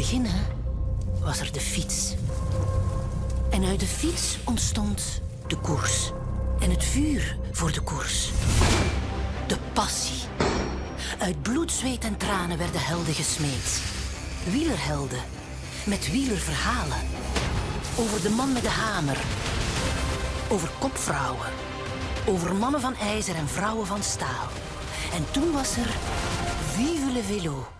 beginnen was er de fiets. En uit de fiets ontstond de koers. En het vuur voor de koers. De passie. Uit bloed, zweet en tranen werden helden gesmeed. Wielerhelden. Met wielerverhalen. Over de man met de hamer. Over kopvrouwen. Over mannen van ijzer en vrouwen van staal. En toen was er Vive le Vélo.